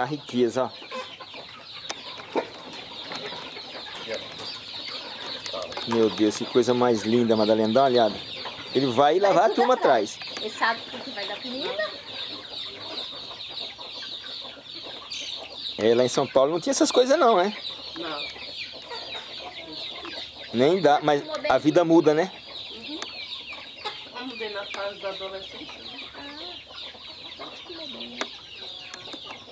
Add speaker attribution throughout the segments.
Speaker 1: a riqueza, ó. Meu Deus, que coisa mais linda, Madalena. Dá uma olhada. Ele vai e levar a turma atrás.
Speaker 2: Ele sabe que vai dar comida.
Speaker 1: É, lá em São Paulo não tinha essas coisas não, né?
Speaker 3: Não.
Speaker 1: Nem dá, mas a vida muda, né?
Speaker 3: Eu mudei na fase da adolescência.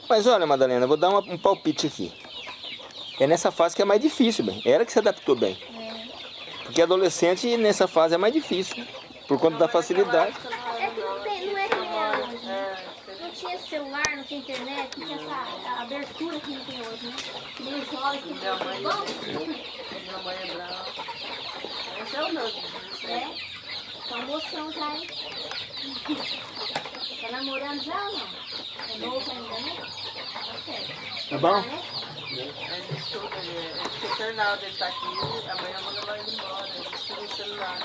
Speaker 1: Mas olha, Madalena, vou dar uma- um palpite aqui. É nessa fase que é mais difícil, bem. Era que se adaptou bem. Porque adolescente nessa fase é mais difícil. Por conta da facilidade.
Speaker 2: É que não, tem, não é que nem hoje, né? Não tinha celular, não tinha internet, não tinha essa abertura que não tem hoje, né? Nem os jovens que
Speaker 3: Minha
Speaker 2: tem
Speaker 3: mãe,
Speaker 2: bom.
Speaker 3: minha mãe é brava. Esse é o meu.
Speaker 2: É, tá moção já, hein? Tá namorando já ou não? É novo ainda, né? Tá certo.
Speaker 1: Tá bom?
Speaker 2: Né?
Speaker 3: É fica internado, ele tá aqui, amanhã manda ele embora, ele estuda no celular.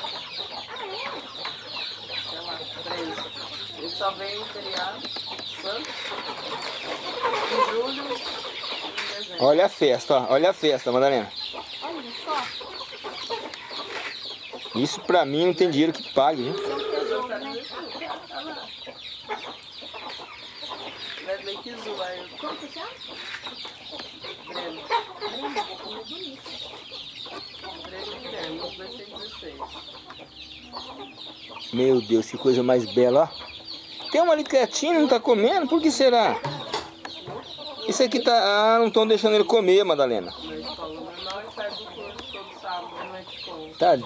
Speaker 3: Sei lá, três. Ele só vem em feriado, santo, em julho e em dezembro.
Speaker 1: Olha a festa, ó. Olha a festa, Madalena.
Speaker 2: Olha só,
Speaker 1: Isso pra mim não tem dinheiro que pague, viu?
Speaker 2: né?
Speaker 3: Wesley Kizu, aí eu
Speaker 2: Como você chama?
Speaker 3: Grêmio.
Speaker 2: Brenda, como bonito.
Speaker 3: Grêmio Grêmio, os dois têm 16.
Speaker 1: Meu Deus, que coisa mais bela, ó. Tem uma ali quietinha, não tá comendo? Por que será? Isso aqui tá... Ah, não estão deixando ele comer, Madalena.
Speaker 3: Né?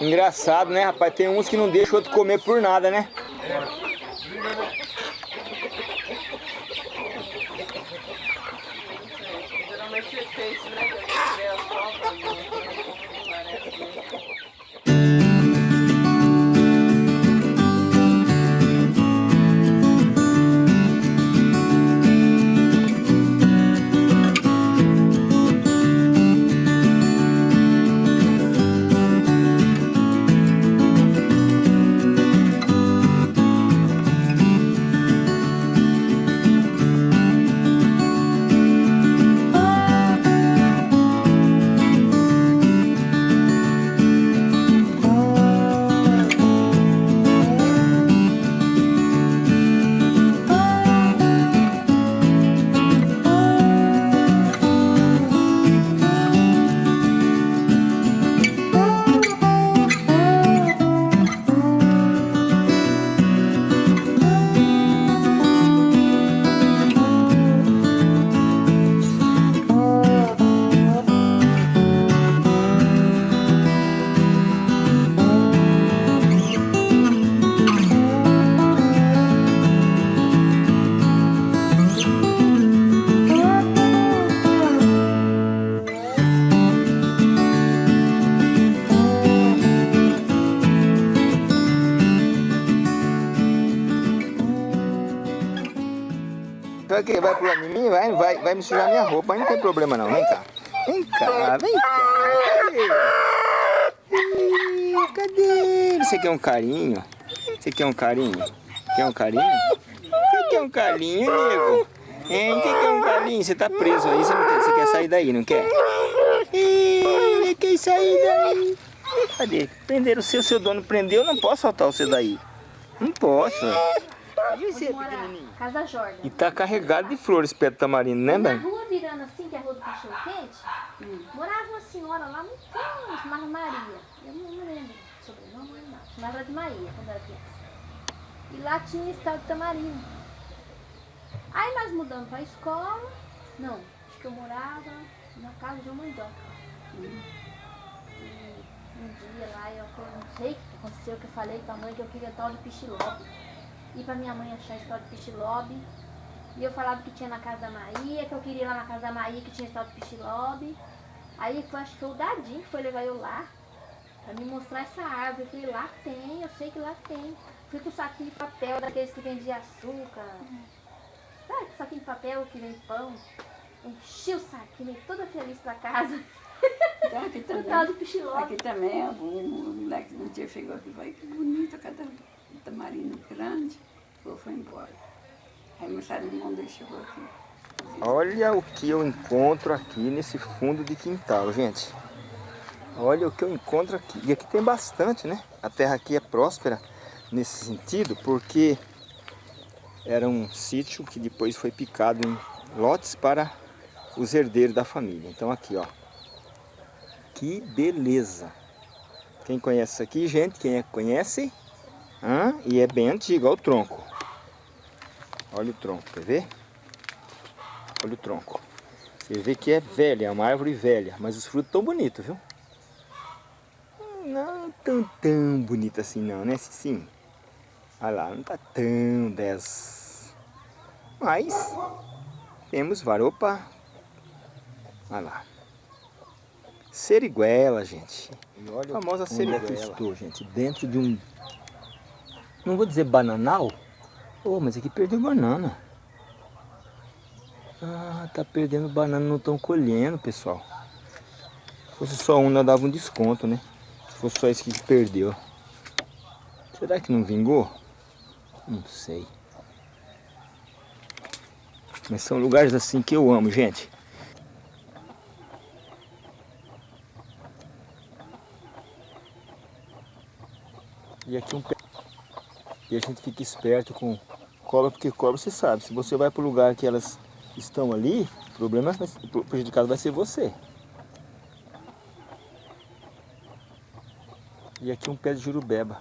Speaker 1: Engraçado, né, rapaz? Tem uns que não deixam o outro comer por nada, né? Vai pular em mim? Vai, vai, vai me sujar minha roupa, não tem problema não. Vem cá. Vem cá, vem cá. Cadê? Cadê? Você quer um carinho? Você quer um carinho? Quer um carinho? Você quer um carinho, nego? Hein? Você quer um carinho? Você tá preso aí, você, quer, você quer sair daí, não quer? Ih, quer sair daí? Cadê? Prenderam o seu, seu dono prendeu, eu não posso soltar você daí. Não posso. E você, pequenininho?
Speaker 2: Casa Jordan.
Speaker 1: E tá carregado de flores perto do tamarindo, né,
Speaker 2: Na
Speaker 1: Ben?
Speaker 2: rua virando assim, que é a rua do cachorro quente, morava uma senhora lá muito tempo, chamava Maria. Eu não me lembro o sobrenome, não. Chamava de Maria quando era criança. E lá tinha estado de tamarindo. Aí nós mudamos pra escola. Não, acho que eu morava na casa de uma mandoca. E um dia lá, eu não sei o que aconteceu, que eu falei pra mãe que eu queria tal de pichilobe. E pra minha mãe achar a história de pichilobe. E eu falava que tinha na casa da Maria, que eu queria ir lá na casa da Maria, que tinha história de pichilobe. Aí foi, acho que foi o Dadinho que foi levar eu lá. Pra me mostrar essa árvore. Eu falei, lá tem, eu sei que lá tem. Fui com o saquinho de papel daqueles que vendem açúcar. Sabe, saquinho de papel que vende pão. Enchi o saquinho, toda feliz pra casa.
Speaker 3: Então aqui também.
Speaker 2: do.
Speaker 3: Aqui também, o o moleque no dia chegou aqui, vai que bonito, cada tamarino grande, foi, foi embora. Aí meu mundo chegou aqui.
Speaker 1: Olha o que eu encontro aqui nesse fundo de quintal, gente. Olha o que eu encontro aqui. E aqui tem bastante, né? A terra aqui é próspera nesse sentido, porque era um sítio que depois foi picado em lotes para os herdeiros da família. Então aqui, ó. Que beleza. Quem conhece isso aqui, gente? Quem é que conhece? Hã? E é bem antigo, olha o tronco. Olha o tronco, quer ver? Olha o tronco. Você vê que é velha, é uma árvore velha, mas os frutos tão bonitos, viu? Não tão tão bonito assim não, né, Sim. Olha lá, não tá tão 10. Mas temos varopa. Olha lá. Seriguela, gente. E olha a famosa seriguela. estou, gente, dentro de um... Não vou dizer bananal. Oh, mas aqui perdeu banana. Ah, tá perdendo banana, não estão colhendo, pessoal. Se fosse só um, dava um desconto, né? Se fosse só esse que perdeu. Será que não vingou? Não sei. Mas são lugares assim que eu amo, gente. E aqui um pé. E a gente fica esperto com cobra, porque cobra você sabe. Se você vai para o lugar que elas estão ali, o problema o prejudicado vai ser você. E aqui um pé de jurubeba.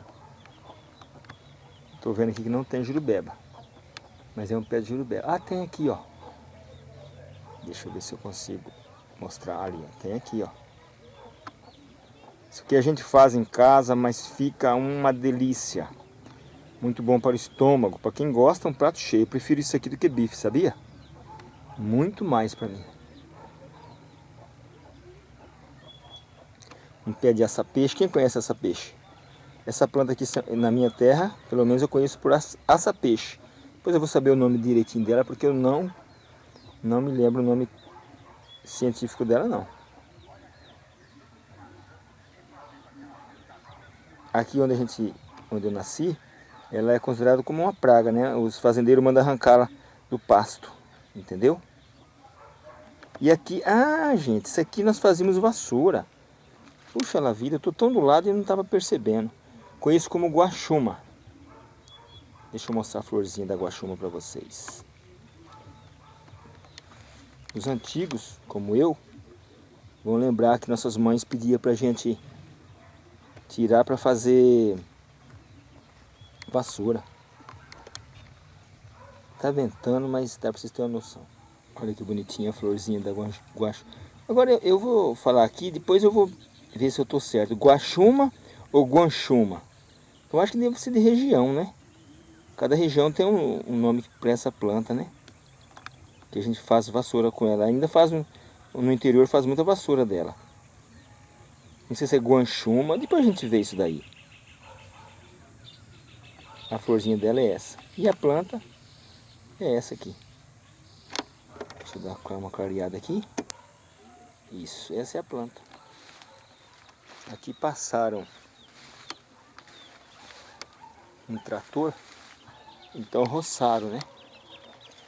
Speaker 1: Estou vendo aqui que não tem jurubeba. Mas é um pé de jurubeba. Ah, tem aqui, ó. Deixa eu ver se eu consigo mostrar ali. Tem aqui, ó. Isso aqui a gente faz em casa, mas fica uma delícia. Muito bom para o estômago. Para quem gosta, um prato cheio. Eu prefiro isso aqui do que bife, sabia? Muito mais para mim. Um pé de aça-peixe. Quem conhece aça-peixe? Essa planta aqui na minha terra, pelo menos eu conheço por aça-peixe. Depois eu vou saber o nome direitinho dela, porque eu não, não me lembro o nome científico dela, não. Aqui onde a gente, onde eu nasci, ela é considerada como uma praga, né? Os fazendeiros mandam arrancá-la do pasto, entendeu? E aqui, ah, gente, isso aqui nós fazíamos vassoura. Puxa lá vida, eu tô tão do lado e não estava percebendo. Conheço como guaxuma. Deixa eu mostrar a florzinha da guaxuma para vocês. Os antigos, como eu, vão lembrar que nossas mães pediam para gente tirar para fazer vassoura. Tá ventando, mas dá para vocês terem uma noção. Olha que bonitinha a florzinha da guaxuma. Agora eu vou falar aqui, depois eu vou ver se eu tô certo. Guaxuma ou guanchuma? Eu acho que deve ser de região, né? Cada região tem um, um nome para essa planta, né? Que a gente faz vassoura com ela. Ainda faz, no interior faz muita vassoura dela. Não sei se é guanchuma, depois a gente vê isso daí. A florzinha dela é essa. E a planta é essa aqui. Deixa eu dar uma clareada aqui. Isso, essa é a planta. Aqui passaram um trator, então roçaram, né?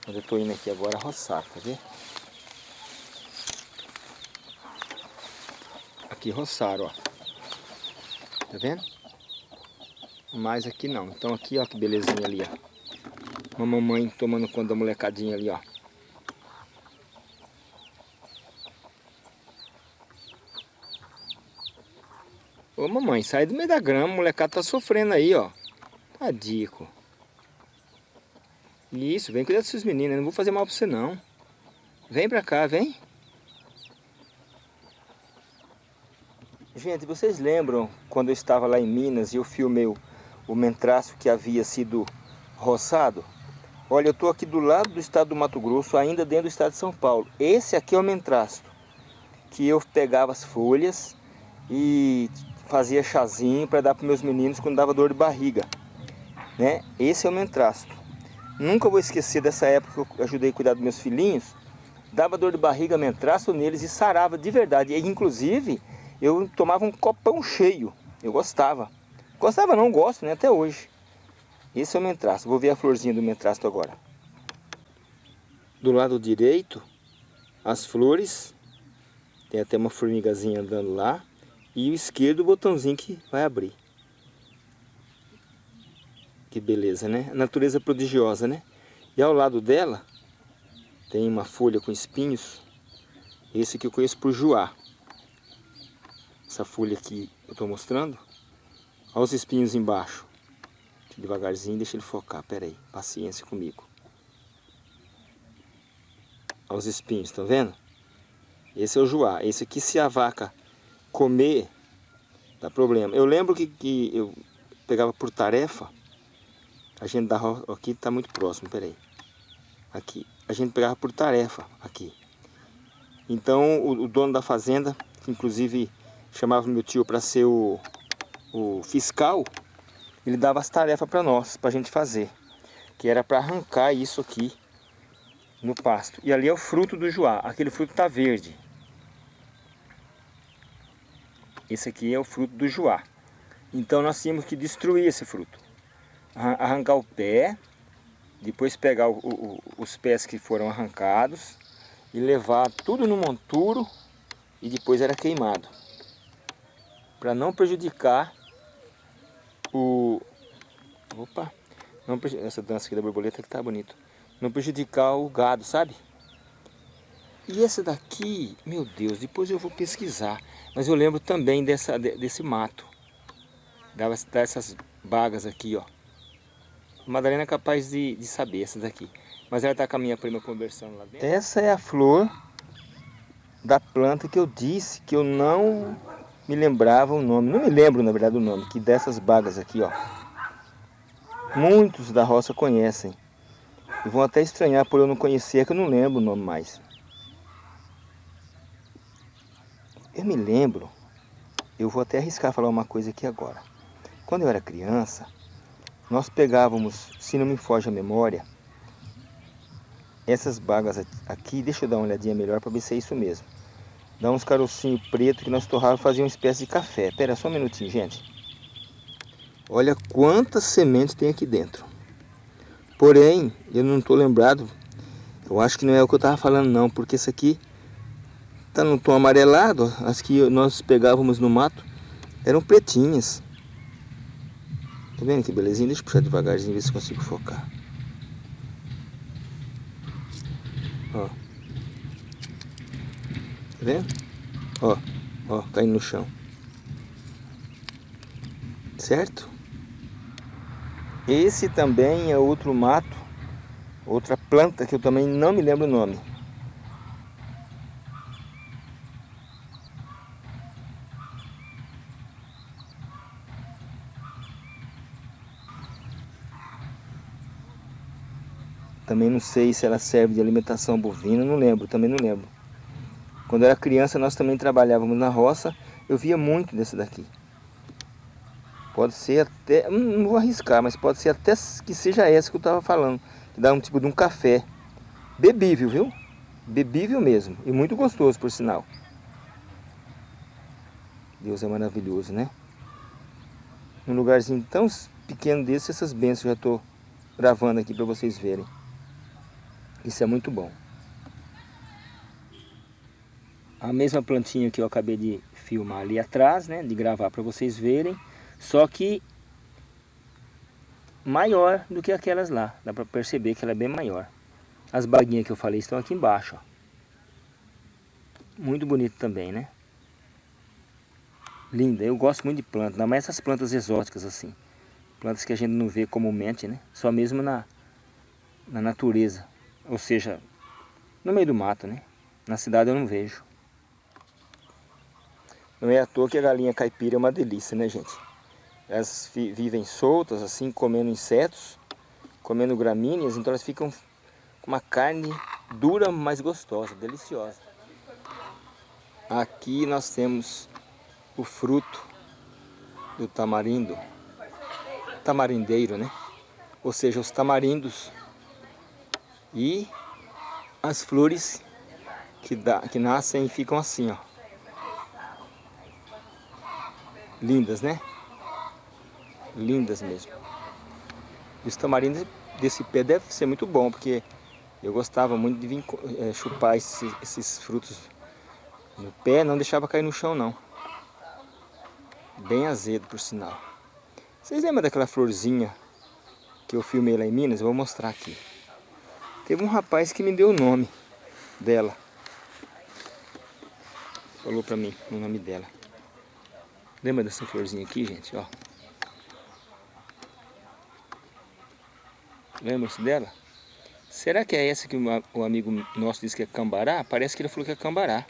Speaker 1: Onde eu tô indo aqui agora roçar, tá vendo? Aqui roçaram, ó. Tá vendo? Mas aqui não. Então aqui, ó, que belezinha ali, ó. Uma mamãe tomando conta da molecadinha ali, ó. Ô mamãe, sai do meio da grama, o molecado tá sofrendo aí, ó. Tadico. Isso, vem cuidar dos seus meninos, eu não vou fazer mal pra você não. Vem pra cá, vem. Gente, vocês lembram quando eu estava lá em Minas e eu filmei o, o mentraço que havia sido roçado? Olha, eu estou aqui do lado do estado do Mato Grosso, ainda dentro do estado de São Paulo. Esse aqui é o mentrasto, que eu pegava as folhas e fazia chazinho para dar para meus meninos quando dava dor de barriga. Né? Esse é o mentrasto. Nunca vou esquecer dessa época que eu ajudei a cuidar dos meus filhinhos. Dava dor de barriga, mentrasto neles e sarava de verdade. E, inclusive, eu tomava um copão cheio. Eu gostava. Gostava não, gosto, né? Até hoje. Esse é o mentrasto. Vou ver a florzinha do mentrasto agora. Do lado direito, as flores. Tem até uma formigazinha andando lá. E o esquerdo, o botãozinho que vai abrir. Que beleza, né? Natureza prodigiosa, né? E ao lado dela, tem uma folha com espinhos. Esse que eu conheço por joá. Essa folha aqui eu estou mostrando. Olha os espinhos embaixo. Devagarzinho, deixa ele focar. Pera aí, paciência comigo. Olha os espinhos, estão vendo? Esse é o joá. Esse aqui, se a vaca comer, dá problema. Eu lembro que, que eu pegava por tarefa. A gente da aqui está muito próximo, peraí. Aqui. A gente pegava por tarefa aqui. Então o, o dono da fazenda, que inclusive chamava meu tio para ser o, o fiscal, ele dava as tarefas para nós, para a gente fazer. Que era para arrancar isso aqui no pasto. E ali é o fruto do joá. Aquele fruto está verde. Esse aqui é o fruto do joá. Então nós tínhamos que destruir esse fruto. Arrancar o pé, depois pegar o, o, os pés que foram arrancados e levar tudo no monturo e depois era queimado. Para não prejudicar o... Opa! Não, essa dança aqui da borboleta que tá bonito. Não prejudicar o gado, sabe? E essa daqui, meu Deus, depois eu vou pesquisar. Mas eu lembro também dessa, desse mato. Dava dessas bagas aqui, ó. A Madalena é capaz de, de saber essa daqui. Mas ela tá com a minha prima conversando lá dentro. Essa é a flor da planta que eu disse que eu não me lembrava o nome, não me lembro na verdade o nome, que dessas bagas aqui, ó. Muitos da roça conhecem. E vão até estranhar por eu não conhecer, que eu não lembro o nome mais. Eu me lembro, eu vou até arriscar falar uma coisa aqui agora. Quando eu era criança, nós pegávamos, se não me foge a memória, essas bagas aqui, deixa eu dar uma olhadinha melhor para ver se é isso mesmo. Dá uns carocinhos preto que nós torrávamos e fazia uma espécie de café. Pera só um minutinho, gente. Olha quantas sementes tem aqui dentro. Porém, eu não estou lembrado. Eu acho que não é o que eu estava falando não, porque isso aqui está no tom amarelado. As que nós pegávamos no mato eram pretinhas. Tá vendo que belezinha? Deixa eu puxar devagarzinho, ver se consigo focar. Ó vendo? Ó, ó, caindo no chão. Certo? Esse também é outro mato, outra planta que eu também não me lembro o nome. Também não sei se ela serve de alimentação bovina, não lembro, também não lembro. Quando eu era criança, nós também trabalhávamos na roça. Eu via muito desse daqui. Pode ser até, não vou arriscar, mas pode ser até que seja essa que eu estava falando. Que dá um tipo de um café. Bebível, viu? Bebível mesmo. E muito gostoso, por sinal. Deus é maravilhoso, né? Num lugarzinho tão pequeno desse, essas bênçãos eu já estou gravando aqui para vocês verem. Isso é muito bom. A mesma plantinha que eu acabei de filmar ali atrás, né? De gravar para vocês verem. Só que maior do que aquelas lá. Dá para perceber que ela é bem maior. As baguinhas que eu falei estão aqui embaixo, ó. Muito bonito também, né? Linda. Eu gosto muito de plantas, mais essas plantas exóticas assim. Plantas que a gente não vê comumente, né? Só mesmo na, na natureza. Ou seja, no meio do mato, né? Na cidade eu não vejo. Não é à toa que a galinha caipira é uma delícia, né, gente? Elas vivem soltas, assim, comendo insetos, comendo gramíneas, então elas ficam com uma carne dura, mas gostosa, deliciosa. Aqui nós temos o fruto do tamarindo, tamarindeiro, né? Ou seja, os tamarindos e as flores que, dá, que nascem e ficam assim, ó. Lindas, né? Lindas mesmo. E os tamarindos desse pé deve ser muito bom, porque eu gostava muito de vir é, chupar esses, esses frutos no pé, não deixava cair no chão não. Bem azedo, por sinal. Vocês lembram daquela florzinha que eu filmei lá em Minas? Eu vou mostrar aqui. Teve um rapaz que me deu o nome dela. Falou pra mim o nome dela. Lembra dessa florzinha aqui, gente? Ó. Lembra-se dela? Será que é essa que o amigo nosso disse que é cambará? Parece que ele falou que é cambará.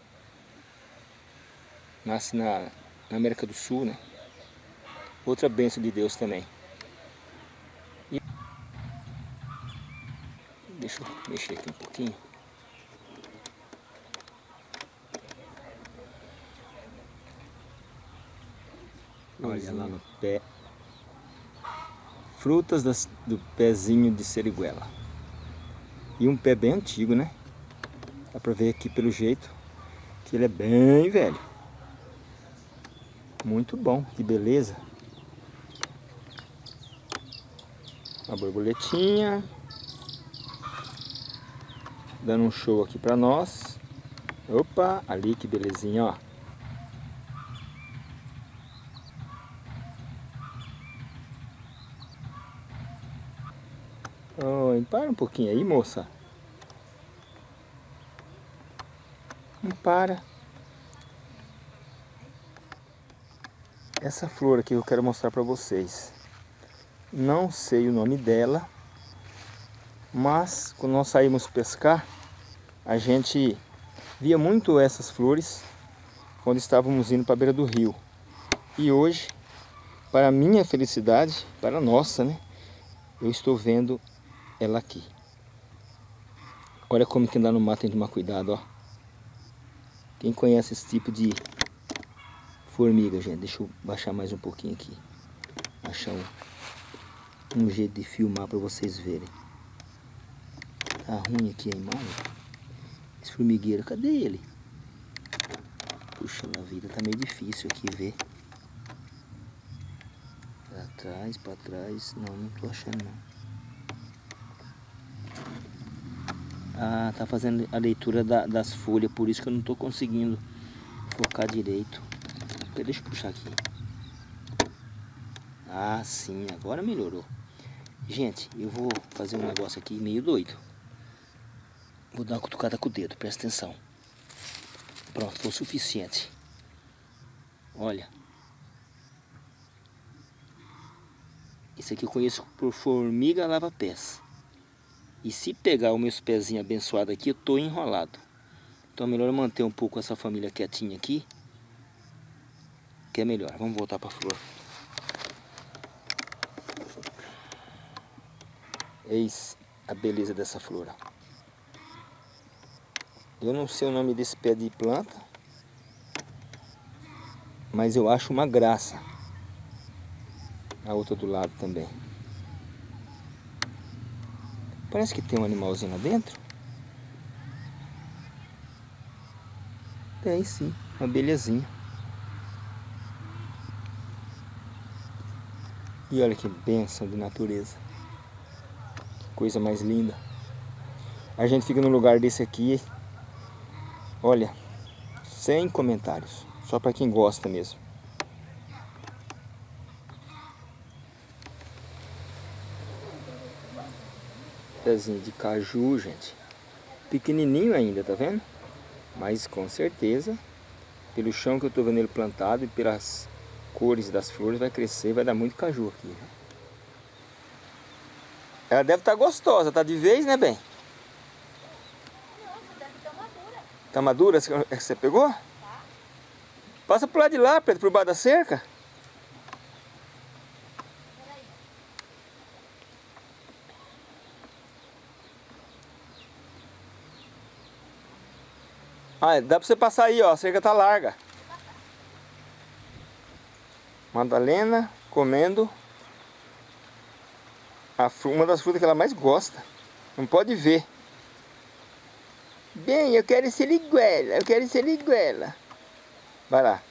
Speaker 1: Nasce na, na América do Sul, né? Outra bênção de Deus também. E... Deixa eu mexer aqui um pouquinho. Olha lá no pé. Frutas das, do pezinho de seriguela. E um pé bem antigo, né? Dá pra ver aqui pelo jeito que ele é bem velho. Muito bom, que beleza. A borboletinha. Dando um show aqui pra nós. Opa, ali que belezinha, ó. Oh, para um pouquinho aí, moça. Não para. Essa flor aqui eu quero mostrar para vocês. Não sei o nome dela, mas quando nós saímos pescar, a gente via muito essas flores quando estávamos indo para a beira do rio. E hoje, para minha felicidade, para nossa, né? Eu estou vendo ela aqui. Olha como que andar no mato tem que tomar cuidado, ó. Quem conhece esse tipo de formiga, gente? Deixa eu baixar mais um pouquinho aqui. Achar um, um jeito de filmar para vocês verem. Tá ruim aqui a imagem. Esse formigueiro, cadê ele? Puxa, na vida tá meio difícil aqui ver. Pra trás, pra trás. Não, não tô achando não. Ah, tá fazendo a leitura da, das folhas, por isso que eu não tô conseguindo focar direito. Deixa eu puxar aqui. Ah, sim, agora melhorou. Gente, eu vou fazer um negócio aqui meio doido. Vou dar uma cutucada com o dedo, presta atenção. Pronto, foi o suficiente. Olha. Isso aqui eu conheço por formiga lava-pés. E se pegar os meus pezinhos abençoados aqui, eu tô enrolado. Então é melhor manter um pouco essa família quietinha aqui. Que é melhor. Vamos voltar para a flor. Eis a beleza dessa flor. Eu não sei o nome desse pé de planta. Mas eu acho uma graça. A outra do lado também. Parece que tem um animalzinho lá dentro. Tem sim, uma belezinha. E olha que benção de natureza. Que coisa mais linda. A gente fica num lugar desse aqui. Olha, sem comentários. Só para quem gosta mesmo. Pezinho de caju, gente. Pequenininho ainda, tá vendo? Mas com certeza, pelo chão que eu tô vendo ele plantado e pelas cores das flores, vai crescer, vai dar muito caju aqui. Né? Ela deve estar tá gostosa, tá de vez, né, bem?
Speaker 2: Não, deve estar madura.
Speaker 1: Tá madura? Você pegou? Tá. Passa pro lado de lá, Pedro, pro baixo da cerca. Ah, dá pra você passar aí, ó. A cerca tá larga. Madalena comendo a uma das frutas que ela mais gosta. Não pode ver. Bem, eu quero ser iguela, eu quero ser iguela. Vai lá.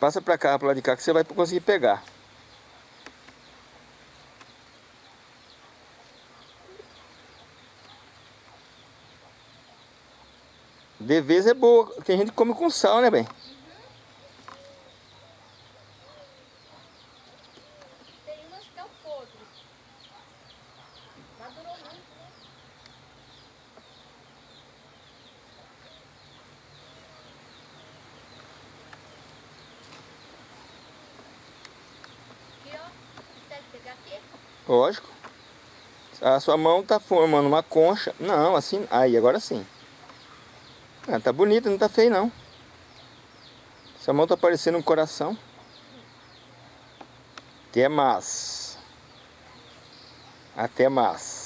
Speaker 1: Passa pra cá, pro lado de cá, que você vai conseguir pegar. De vez é boa, tem gente que come com sal, né, bem?
Speaker 2: Tem umas que é o podre. Madurou muito, né? Aqui, ó. Consegue pegar aqui?
Speaker 1: Lógico. A sua mão tá formando uma concha. Não, assim. Aí, agora sim. Ah, tá bonita, não tá feio não. Sua mão tá parecendo um coração. Até mais. Até mais.